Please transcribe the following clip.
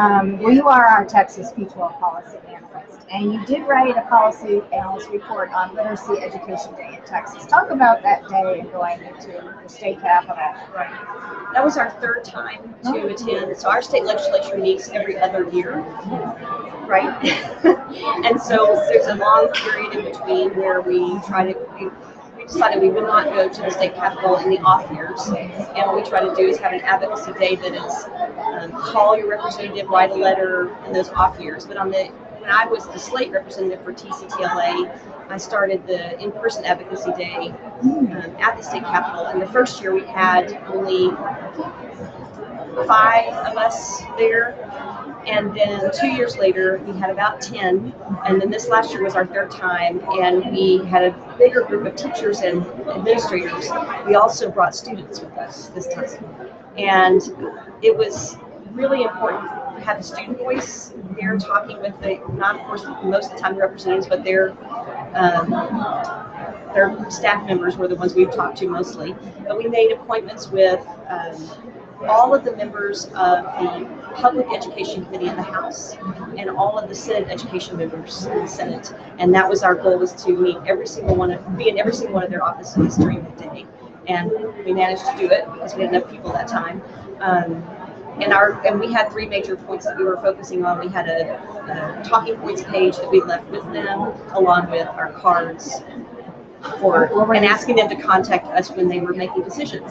Um, well, you are our Texas P-12 policy analyst, and you did write a policy analyst report on Literacy Education Day in Texas. Talk about that day and going into the state capitol. Right. That was our third time to attend. So our state legislature meets every other year, right? and so there's a long period in between where we try to. Decided we would not go to the state capitol in the off years, and what we try to do is have an advocacy day that is um, call your representative, write a letter in those off years. But on the when I was the slate representative for TCTELA, I started the in-person advocacy day um, at the state capitol. And the first year we had only five of us there. And then two years later, we had about 10. And then this last year was our third time, and we had a bigger group of teachers and administrators. We also brought students with us this time. And it was really important to have the student voice there talking with the, not of course most of the time the representatives, but their um, their staff members were the ones we've talked to mostly. But we made appointments with um, all of the members of the Public Education Committee in the House and all of the Senate Education members in the Senate. And that was our goal was to meet every single one of, be in every single one of their offices during the day. And we managed to do it because we had enough people that time. Um, and our and we had three major points that we were focusing on. We had a, a talking points page that we left with them, along with our cards for and asking them to contact us when they were making decisions.